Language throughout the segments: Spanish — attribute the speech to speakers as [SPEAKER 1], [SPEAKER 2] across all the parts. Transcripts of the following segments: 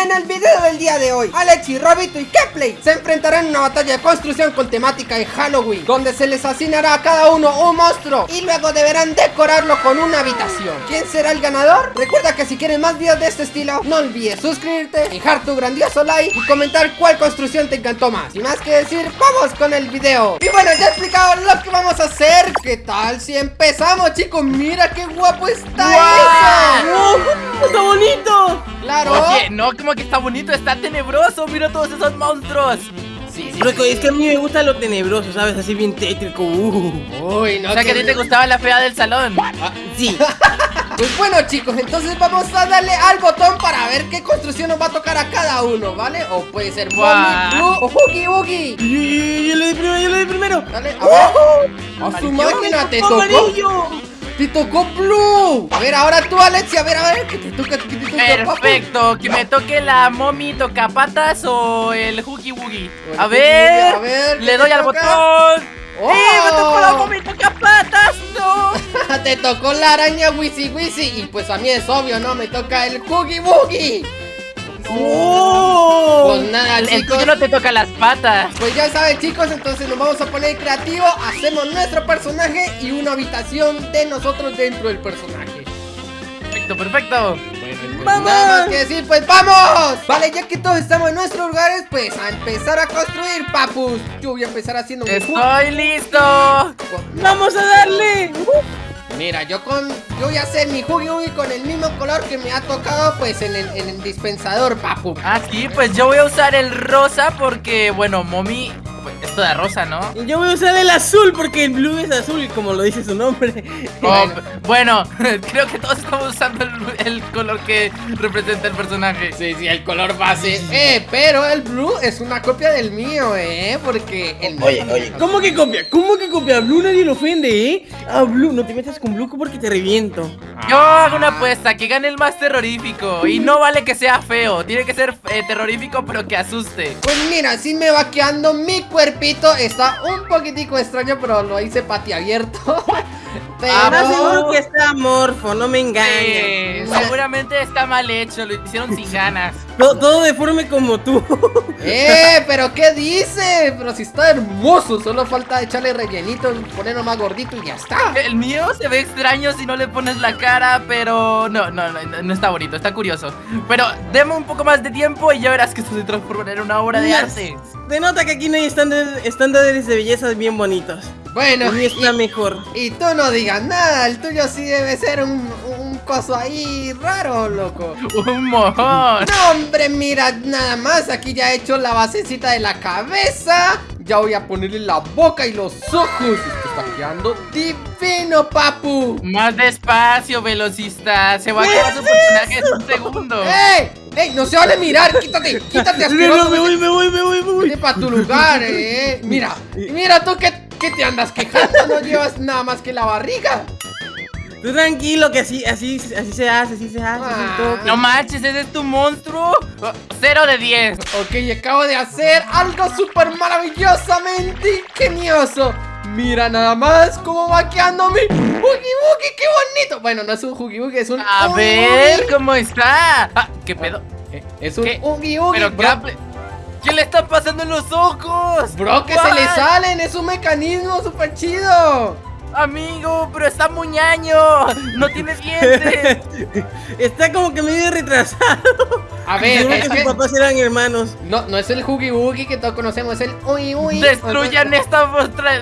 [SPEAKER 1] En el video del día de hoy, Alexi, Robito y Kepley se enfrentarán en una batalla de construcción con temática de Halloween Donde se les asignará a cada uno un monstruo y luego deberán decorarlo con una habitación ¿Quién será el ganador? Recuerda que si quieres más videos de este estilo, no olvides suscribirte, dejar tu grandioso like y comentar cuál construcción te encantó más Sin más que decir, vamos con el video Y bueno, ya he explicado lo que vamos a hacer ¿Qué tal si empezamos chicos? Mira qué guapo está eso
[SPEAKER 2] ¡Está bonito!
[SPEAKER 1] Claro
[SPEAKER 3] Oye, no, como que está bonito, está tenebroso Mira todos esos monstruos
[SPEAKER 1] Sí, sí,
[SPEAKER 2] Loco,
[SPEAKER 1] sí.
[SPEAKER 2] es que a mí me gusta lo tenebroso, ¿sabes? Así bien tétrico. Uh.
[SPEAKER 1] Uy, no
[SPEAKER 3] O sea que a ti te gustaba la fea del salón
[SPEAKER 2] Ah, sí.
[SPEAKER 1] Pues bueno chicos, entonces vamos a darle al botón para ver qué construcción nos va a tocar a cada uno, ¿vale? O puede ser. Mommy, Blue o Huggy Wuggy
[SPEAKER 2] Yo, yo- yo le di primero, yo le di primero.
[SPEAKER 1] Dale, a ver A su máquina te tocó
[SPEAKER 2] Amarillo.
[SPEAKER 1] Te tocó Blue A ver, ahora tú Alexia, a ver, a ver ¿Qué te toca? ¿Qué te toca, papu?
[SPEAKER 3] Perfecto, que me toque la mommy tocapatas o el hoogie woogie A
[SPEAKER 1] a ver, ¿qué
[SPEAKER 3] le doy al botón
[SPEAKER 1] ¡Oh!
[SPEAKER 3] ¡Eh, me tocó la mommy tocapatas! ¡No!
[SPEAKER 1] Te tocó la araña Wisi Wisi Y pues a mí es obvio, ¿no? Me toca el Huggy Wuggy
[SPEAKER 2] ¡Oh!
[SPEAKER 1] Pues nada,
[SPEAKER 3] El
[SPEAKER 1] chicos.
[SPEAKER 3] tuyo no te toca las patas.
[SPEAKER 1] Pues ya saben chicos, entonces nos vamos a poner creativo Hacemos nuestro personaje y una habitación de nosotros dentro del personaje.
[SPEAKER 3] Perfecto, perfecto.
[SPEAKER 2] ¡Vamos!
[SPEAKER 1] Nada más que decir, pues vamos. Vale, ya que todos estamos en nuestros lugares Pues a empezar a construir, papus. Yo voy a empezar haciendo un
[SPEAKER 3] ¡Estoy listo!
[SPEAKER 2] ¡Vamos a darle!
[SPEAKER 1] Mira, yo con yo voy a hacer mi Wuggy con el mismo color que me ha tocado Pues en el, en el dispensador, papu.
[SPEAKER 3] Ah, sí, pues yo voy a usar el rosa porque, bueno, mommy... de rosa, ¿no?
[SPEAKER 2] Yo voy a usar el azul porque el blue es azul, como lo dice su nombre.
[SPEAKER 3] Oh, bueno, creo que todos estamos usando el, el color que representa el personaje.
[SPEAKER 1] Sí, sí, el color base Eh, pero el blue es una copia del mío, eh Porque el mío
[SPEAKER 2] Oye, oye, ¿cómo que copia? ¿Cómo que copia? A Blue nadie lo ofende, ¿eh? A Blue, no te metas con Blue porque te reviento.
[SPEAKER 3] Yo hago una apuesta, que gane el más terrorífico. Y no vale que sea feo, tiene que ser eh, terrorífico pero que asuste.
[SPEAKER 1] Pues mira, así me va quedando mi cuerpito Está un poquitico extraño, pero lo hice pati abierto Pero...
[SPEAKER 3] Ah,
[SPEAKER 2] seguro que está amorfo, no me engañes.
[SPEAKER 3] Seguramente está mal hecho, lo hicieron sin ganas.
[SPEAKER 2] Todo, todo deforme como tú.
[SPEAKER 1] ¡Eh! ¿Pero qué dice? Pero si está hermoso Solo falta echarle rellenito, ponerlo más gordito y ya está
[SPEAKER 3] El mío se ve extraño si no le pones la cara, pero no, no, no, no está bonito, está curioso. Pero deme un poco más de tiempo y ya verás que esto se transformará en una obra de arte.
[SPEAKER 2] Denota que aquí no hay estándares, estándares de belleza bien bonitos.
[SPEAKER 1] Bueno,
[SPEAKER 2] mío está
[SPEAKER 1] y,
[SPEAKER 2] mejor.
[SPEAKER 1] y tú no digas nada El tuyo sí debe ser un, un coso ahí raro, loco
[SPEAKER 3] Un mojón.
[SPEAKER 1] No, hombre, mira, nada más Aquí ya he hecho la basecita de la cabeza Ya voy a ponerle la boca y los ojos Esto está quedando divino, papu
[SPEAKER 3] Más despacio, velocista. Se va a acabar su personaje en un segundo.
[SPEAKER 1] ¡Ey! ¡Ey! ¡No se vale mirar! ¡Quítate! ¡Quítate,
[SPEAKER 2] No,
[SPEAKER 1] asqueroso!
[SPEAKER 2] no, me voy, me voy, me voy, me voy.
[SPEAKER 1] Vete para tu lugar, eh. Mira, y mira tú que, que te andas quejando, no llevas nada más que la barriga.
[SPEAKER 2] Tú tranquilo que así, así, así se hace, así se hace.
[SPEAKER 1] Ah.
[SPEAKER 2] todo.
[SPEAKER 3] No manches, ese es tu monstruo. Oh, Cero de 10.
[SPEAKER 1] Ok, acabo de hacer algo súper maravillosamente ingenioso. Mira nada más cómo va quedando mi Huggy Wuggy, qué bonito. Bueno, no es un Huggy Wuggy, es un
[SPEAKER 3] A ver cómo está. Ah, ¿Qué pedo?
[SPEAKER 1] Eh, Es un
[SPEAKER 3] ¿Qué?
[SPEAKER 1] Huggy Wuggy,
[SPEAKER 3] Pero. ¿Qué, ¿qué le está pasando en los ojos?
[SPEAKER 1] Bro, que se le salen, es un mecanismo súper chido.
[SPEAKER 3] Amigo, pero está muñaño. No tiene dientes.
[SPEAKER 2] Está como que medio retrasado.
[SPEAKER 1] A ver,
[SPEAKER 2] Seguro
[SPEAKER 1] es
[SPEAKER 2] que
[SPEAKER 1] que
[SPEAKER 2] sus papás eran hermanos.
[SPEAKER 1] no, no es el Huggy Wuggy que todos conocemos, es el Uy Uy.
[SPEAKER 3] Destruyan esta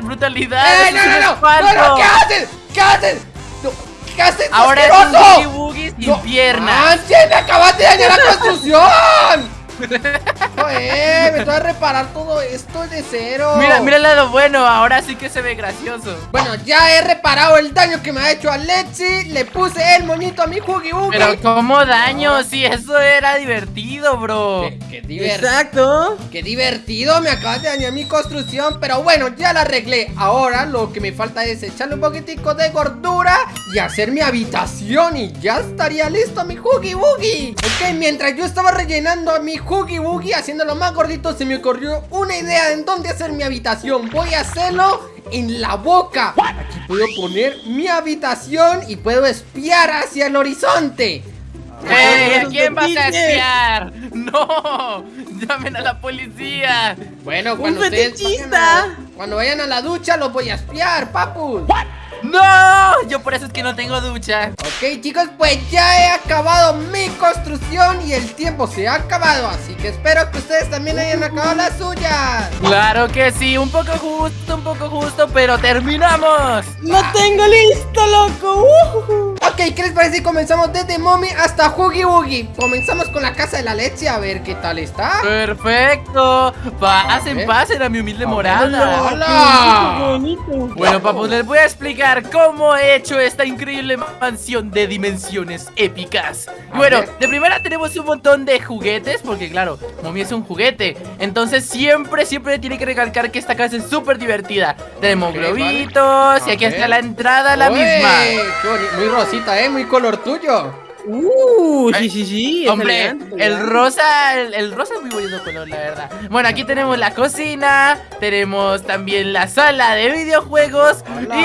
[SPEAKER 3] brutalidad.
[SPEAKER 1] ¡Eh, no, no, no! ¡No, no! ¿Qué haces? ¿Qué haces? No, ¿Qué haces?
[SPEAKER 3] Ahora es un boogie woogie sin
[SPEAKER 1] No,
[SPEAKER 3] piernas.
[SPEAKER 1] ¡Me acabaste de dañar la construcción! Joder, me tengo que reparar todo esto de cero.
[SPEAKER 3] Mira, mira el lado bueno, ahora sí que se ve gracioso.
[SPEAKER 1] Bueno, ya he reparado el daño que me ha hecho Alexi. Le puse el moñito a mi Huggy Wuggy.
[SPEAKER 3] Pero ¿cómo daño? Si eso era divertido, bro.
[SPEAKER 1] Qué, qué divertido.
[SPEAKER 2] Exacto.
[SPEAKER 1] Qué divertido, me acabas de dañar mi construcción Pero bueno, ya la arreglé Ahora lo que me falta es echarle un poquitico de gordura Y hacer mi habitación Y ya estaría listo mi Huggy Wuggy Ok, mientras yo estaba rellenando a mi Huggy Wuggy Haciéndolo más gordito Se me ocurrió una idea en dónde hacer mi habitación Voy a hacerlo en la boca Aquí puedo poner mi habitación Y puedo espiar hacia el horizonte
[SPEAKER 3] ¡Eh! ¿A quién vas a espiar? ¡No! ¡Llamen a la policía!
[SPEAKER 1] Bueno, cuando
[SPEAKER 2] ¡Un
[SPEAKER 1] ustedes vayan a, cuando vayan a la ducha los voy a espiar, papus.
[SPEAKER 3] ¡No! Yo por eso es que no tengo ducha.
[SPEAKER 1] Ok chicos, pues ya he acabado mi construcción y el tiempo se ha acabado Así que espero que ustedes también hayan acabado las suyas
[SPEAKER 3] Claro que sí, un poco justo, un poco justo, pero terminamos.
[SPEAKER 2] ¡Lo tengo listo, loco! ¡Ujujú!
[SPEAKER 1] Ok, ¿qué les parece si comenzamos desde Mommy hasta Huggy Wuggy? Comenzamos con la casa de la leche, a ver qué tal está
[SPEAKER 3] Perfecto. Pasen,
[SPEAKER 1] ver.
[SPEAKER 3] pasen a mi humilde
[SPEAKER 1] A
[SPEAKER 3] morada.
[SPEAKER 1] ¡Hola!
[SPEAKER 3] Bueno, papus, les voy a explicar cómo he hecho esta increíble mansión de dimensiones épicas.
[SPEAKER 1] A
[SPEAKER 3] Bueno, de primera tenemos un montón de juguetes, porque claro, Mommy es un juguete. Entonces siempre, siempre tiene que recalcar que esta casa es súper divertida. Tenemos globitos
[SPEAKER 1] vale.
[SPEAKER 3] y aquí
[SPEAKER 1] A
[SPEAKER 3] está la entrada a la misma.
[SPEAKER 1] Qué muy rosita, eh, muy color tuyo
[SPEAKER 2] ¡Uh! Sí, sí, sí. es
[SPEAKER 3] Hombre,
[SPEAKER 2] elegante,
[SPEAKER 3] el rosa, el, el rosa es muy bonito color, la verdad. Bueno, aquí tenemos la cocina, tenemos también la sala de videojuegos
[SPEAKER 1] Hola.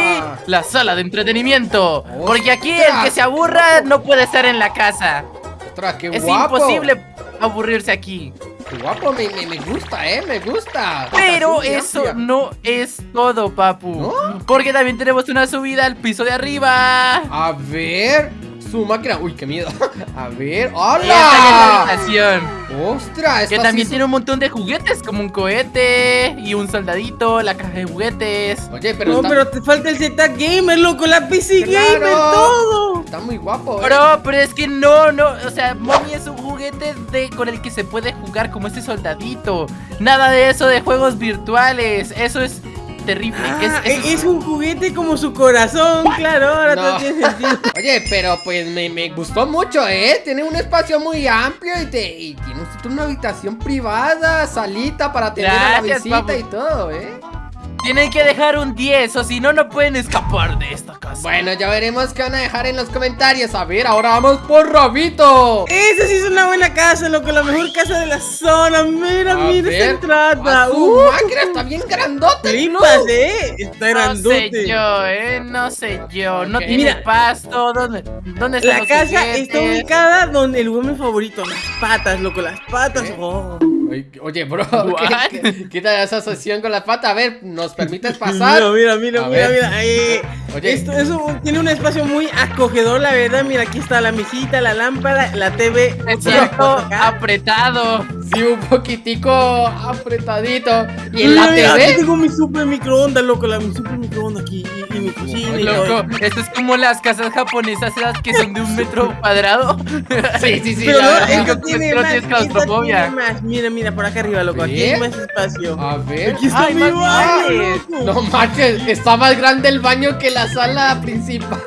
[SPEAKER 3] y la sala de entretenimiento. Porque aquí el que se aburra no puede estar en la casa.
[SPEAKER 1] Ostras, qué
[SPEAKER 3] Es
[SPEAKER 1] guapo
[SPEAKER 3] imposible aburrirse aquí.
[SPEAKER 1] Qué guapo, me, me, me gusta, eh, me gusta
[SPEAKER 3] Pero eso no es todo, papu.
[SPEAKER 1] ¿No?
[SPEAKER 3] Porque también tenemos una subida al piso de arriba.
[SPEAKER 1] A ver, su máquina Uy, qué miedo A ver,
[SPEAKER 3] esta es
[SPEAKER 1] ¡hola!
[SPEAKER 3] la habitación.
[SPEAKER 1] Ostras,
[SPEAKER 3] Que
[SPEAKER 1] esta
[SPEAKER 3] también
[SPEAKER 1] sí
[SPEAKER 3] tiene un montón de juguetes, como un cohete y un soldadito, la caja de juguetes.
[SPEAKER 1] Oye, pero
[SPEAKER 2] No,
[SPEAKER 1] está,
[SPEAKER 2] pero te falta el Z Gamer, loco, la PC
[SPEAKER 1] Claro.
[SPEAKER 2] Gamer, todo.
[SPEAKER 1] está muy guapo, eh
[SPEAKER 3] Bro, pero es que no, no, o sea, Mommy es un juguete de, con el que se puede jugar como este soldadito. Nada de eso de juegos virtuales, eso es terrible.
[SPEAKER 2] Ah,
[SPEAKER 3] es, es-
[SPEAKER 2] es, un juguete como su corazón, claro, ahora
[SPEAKER 1] No.
[SPEAKER 2] tiene sentido.
[SPEAKER 1] Oye, pero pues me, me gustó mucho, ¿eh? Tiene un espacio muy amplio y, te, y tiene usted una habitación privada, salita para tener a la visita
[SPEAKER 3] papu.
[SPEAKER 1] y todo, ¿eh?
[SPEAKER 3] Tienen que dejar un 10 o si no, no pueden escapar de esta casa.
[SPEAKER 1] Bueno, ya veremos qué van a dejar en los comentarios. A ver, ahora vamos por Rabito.
[SPEAKER 2] Esa sí es una buena casa, loco, la mejor casa de la zona. Mira,
[SPEAKER 1] A
[SPEAKER 2] mira
[SPEAKER 1] ver,
[SPEAKER 2] esta entrada.
[SPEAKER 1] a su
[SPEAKER 2] Uh,
[SPEAKER 1] máquina está bien grandote,
[SPEAKER 2] flipas, eh. Está
[SPEAKER 3] no
[SPEAKER 2] grandote.
[SPEAKER 3] sé yo, eh, no sé yo. No tiene
[SPEAKER 2] Mira.
[SPEAKER 3] pasto, ¿dónde, dónde están
[SPEAKER 2] La casa
[SPEAKER 3] juguetes?
[SPEAKER 2] está ubicada donde el huevo favorito, las patas, loco, las patas.
[SPEAKER 1] ¿Eh?
[SPEAKER 2] Oh.
[SPEAKER 1] Oye, bro? ¿qué, tal esa asociación con la pata? A ver, ¿nos permites pasar?
[SPEAKER 2] Mira, mira, mira,
[SPEAKER 1] A
[SPEAKER 2] mira,
[SPEAKER 1] ver.
[SPEAKER 2] mira. eh,
[SPEAKER 1] Oye.
[SPEAKER 2] Esto, eso tiene un espacio muy acogedor, la verdad. Mira, aquí está la mesita, la lámpara, la TV. 4K.
[SPEAKER 3] apretado.
[SPEAKER 1] Sí, un poquitico apretadito. ¿Y en la
[SPEAKER 2] Aquí
[SPEAKER 1] TV?
[SPEAKER 2] tengo mi super microondas, loco, la mi super microondas aquí y, y mi cocina y.
[SPEAKER 3] Loco, esto es como las casas japonesas esas que son de un metro cuadrado.
[SPEAKER 1] Sí, sí, sí.
[SPEAKER 2] Pero
[SPEAKER 1] la
[SPEAKER 2] no,
[SPEAKER 1] verdad.
[SPEAKER 2] esto
[SPEAKER 3] que
[SPEAKER 2] tiene más, esta
[SPEAKER 3] claustrofobia.
[SPEAKER 2] tiene más. Mira, mira, por acá arriba, loco, aquí hay más espacio.
[SPEAKER 1] A ver.
[SPEAKER 2] Aquí está
[SPEAKER 3] Ay,
[SPEAKER 2] mi
[SPEAKER 3] más
[SPEAKER 2] baño, loco.
[SPEAKER 1] No manches, está más grande el baño que la sala principal.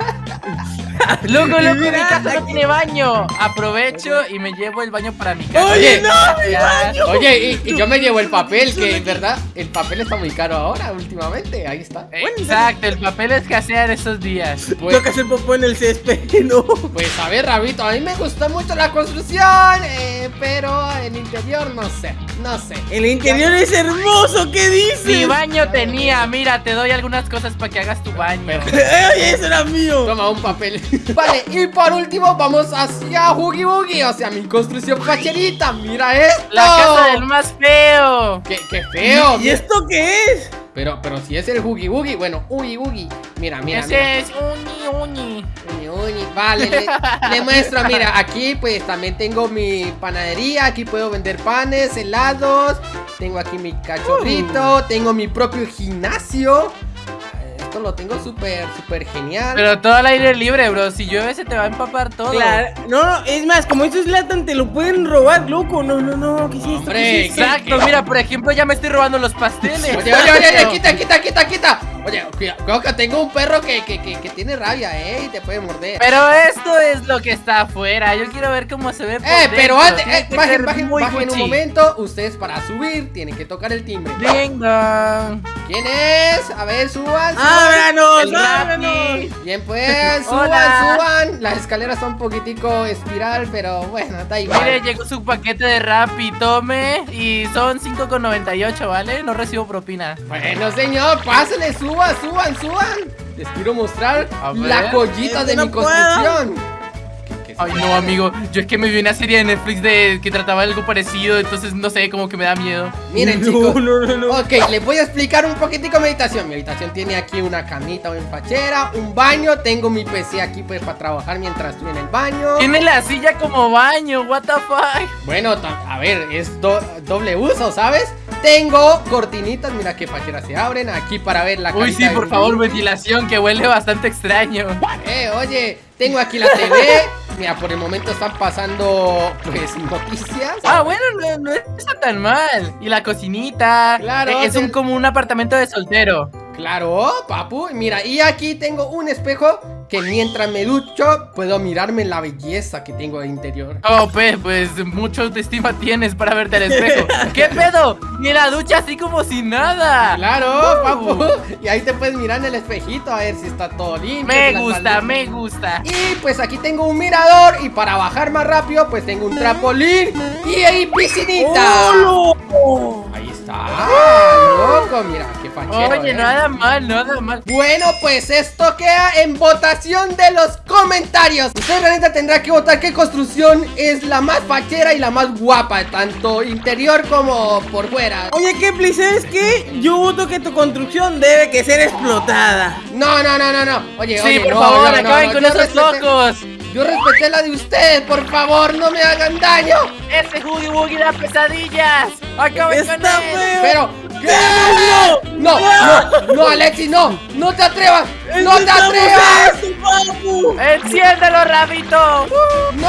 [SPEAKER 3] Loco, loco, mi casa no tiene baño. Aprovecho y me llevo el baño para mi casa.
[SPEAKER 2] Oye,
[SPEAKER 1] Oye,
[SPEAKER 2] no, mi baño.
[SPEAKER 1] Oye, y, y yo me llevo el papel, que en verdad el papel está muy caro ahora, últimamente. Ahí está.
[SPEAKER 3] Exacto, el papel escasea en estos días.
[SPEAKER 1] Pues,
[SPEAKER 2] Toca hacer popó en el césped, no.
[SPEAKER 1] pues a ver, Rabito, a mí me gustó mucho la construcción, eh, pero el interior no sé, no sé.
[SPEAKER 2] El interior es hermoso, ¿qué dices?
[SPEAKER 3] Mi baño tenía, mira, te doy algunas cosas para que hagas tu baño.
[SPEAKER 2] Oye, eso era mío.
[SPEAKER 1] Toma un papel. Vale, y por último vamos hacia Huggy Buggy, o sea, mi construcción facherita. Mira esto.
[SPEAKER 3] La casa del más feo.
[SPEAKER 1] Qué, qué feo.
[SPEAKER 2] ¿Y esto qué es?
[SPEAKER 1] Pero, pero si es el Huggy Buggy, bueno, Huggy Buggy. Mira, mira, mira.
[SPEAKER 3] Ese es uñi, uñi.
[SPEAKER 1] Uñi, uñi. Vale, le, le muestro, mira, aquí pues también tengo mi panadería, aquí puedo vender panes, helados, tengo aquí mi cachorrito, tengo mi propio gimnasio. Lo tengo súper, súper genial.
[SPEAKER 3] Pero todo al aire libre, bro. Si llueve se te va a empapar todo.
[SPEAKER 2] Claro, no, no, es más, como esto es Latan, te lo pueden robar, loco. No, no, no, ¿qué es esto?
[SPEAKER 1] Hombre,
[SPEAKER 2] ¿Qué es esto?
[SPEAKER 3] Exacto, mira, por ejemplo, ya me estoy robando los pasteles.
[SPEAKER 1] Oye, oye, oye, oye, quita, quita, quita, quita. Oye, cuida- cuidado que tengo un perro que, que, que, que tiene rabia, eh, y te puede morder.
[SPEAKER 3] Pero esto es lo que está afuera. Yo quiero ver cómo se ve por
[SPEAKER 1] Eh, pero antes, eh, bajen, bajen,
[SPEAKER 3] muy
[SPEAKER 1] bajen un momento. Ustedes para subir tienen que tocar el timbre.
[SPEAKER 3] Dong.
[SPEAKER 1] ¿Quién es? A ver, suban.
[SPEAKER 2] ¡Ábranos, ábranos!
[SPEAKER 1] Bien, pues, suban,
[SPEAKER 3] Hola.
[SPEAKER 1] suban. Las escaleras son un poquitico espiral, pero bueno, da igual.
[SPEAKER 3] Mire, llegó su paquete de Rappi, tome Y son 5,98, ¿vale? No recibo propina
[SPEAKER 1] Bueno, señor, pásenle, suban, suban, suban. Les quiero mostrar la joyita de mi construcción. ¿Qué, qué que sí.
[SPEAKER 3] Ay, no, amigo. Yo es que me vi una serie de Netflix de que trataba algo parecido, entonces no sé, como que me da miedo.
[SPEAKER 1] Miren,
[SPEAKER 2] no,
[SPEAKER 1] chicos.
[SPEAKER 2] No, no, no.
[SPEAKER 1] Ok, les voy a explicar un poquitico mi habitación. Mi habitación tiene aquí una camita o fachera, un baño. Tengo mi PC aquí pues para trabajar mientras estoy en el baño.
[SPEAKER 3] Tiene la silla como baño, what the fuck.
[SPEAKER 1] Bueno, a ver, es do- doble uso, ¿sabes? Tengo cortinitas, mira qué facheras se abren aquí para ver la
[SPEAKER 3] Uy, sí, por favor, ventilación, que huele bastante extraño.
[SPEAKER 1] Eh, oye, tengo aquí la TV. Mira, por el momento están pasando pues noticias.
[SPEAKER 3] Ah, bueno, no, no está tan mal. Y la cocinita.
[SPEAKER 1] Claro,
[SPEAKER 3] Eh, Es un, como un apartamento de soltero.
[SPEAKER 1] Claro, papu. Mira, y aquí tengo un espejo que mientras me ducho puedo mirarme la belleza que tengo al interior.
[SPEAKER 3] Oh, pues, pues mucha autoestima tienes para verte al espejo. ¿Qué pedo? Ni la ducha así como si nada.
[SPEAKER 1] Claro,
[SPEAKER 3] Uh.
[SPEAKER 1] papu. Y ahí te puedes mirar en el espejito a ver si está todo limpio.
[SPEAKER 3] Me gusta, me gusta.
[SPEAKER 1] Y pues aquí tengo un mirador y para bajar más rápido pues tengo un trampolín y ahí piscinita.
[SPEAKER 2] ¡Oh,
[SPEAKER 1] Ahí está. Ah, loco, mira, fachero.
[SPEAKER 3] Oye,
[SPEAKER 1] ¿eh?
[SPEAKER 3] nada mal, nada mal.
[SPEAKER 1] Bueno, pues esto queda en votación de los comentarios. Usted realmente tendrá que votar qué construcción es la más fachera y la más guapa, tanto interior como por fuera.
[SPEAKER 2] Oye, Kepli, ¿sabes qué? Yo voto que tu construcción debe que ser explotada.
[SPEAKER 1] No, no, no, no, no. Oye,
[SPEAKER 3] Sí,
[SPEAKER 1] oye,
[SPEAKER 3] por
[SPEAKER 1] no,
[SPEAKER 3] favor,
[SPEAKER 1] no,
[SPEAKER 3] acaben
[SPEAKER 1] no,
[SPEAKER 3] con esos
[SPEAKER 1] respeté-
[SPEAKER 3] locos.
[SPEAKER 1] Yo respeté la de ustedes, por favor, no me hagan daño.
[SPEAKER 3] Ese Huggy Wuggy da pesadillas. Acaben
[SPEAKER 2] ¡Está
[SPEAKER 3] con él.
[SPEAKER 2] feo!
[SPEAKER 1] Pero, No, no, no, Alexi, no, no te atrevas, no te
[SPEAKER 2] ¡Estamos
[SPEAKER 1] atrevas.
[SPEAKER 3] Enciéndelo, rabito.
[SPEAKER 1] ¡No!